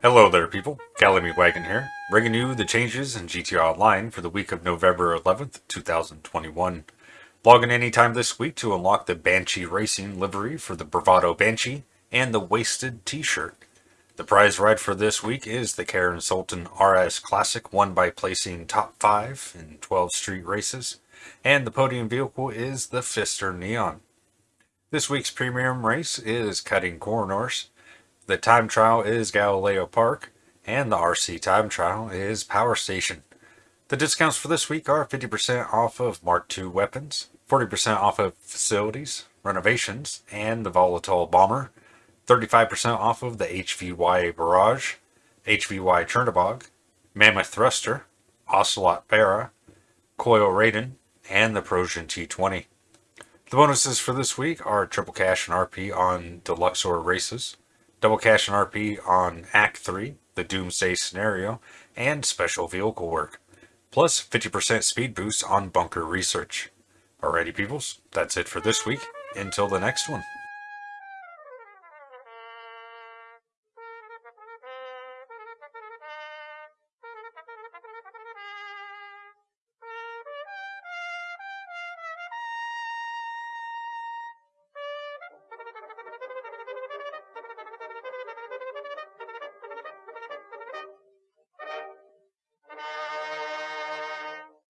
Hello there people, Calamy Wagon here, bringing you the changes in GTA Online for the week of November 11th, 2021. Log in anytime this week to unlock the Banshee Racing livery for the Bravado Banshee and the Wasted t-shirt. The prize ride for this week is the Karin Sultan RS Classic, won by placing top 5 in 12 street races, and the podium vehicle is the Pfister Neon. This week's premium race is Cutting Corners, the time trial is Galileo Park, and the RC time trial is Power Station. The discounts for this week are 50% off of Mark II weapons, 40% off of facilities, renovations, and the Volatol Bomber, 35% off of the HVY Barrage, HVY Chernobog, Mammoth Thruster, Ocelot Barra, Coil Raiden, and the Prosian T20. The bonuses for this week are triple cash and RP on Deluxo races, double cash and RP on Act 3, the Doomsday scenario, and special vehicle work, plus 50% speed boost on bunker research. Alrighty peoples, that's it for this week. Until the next one.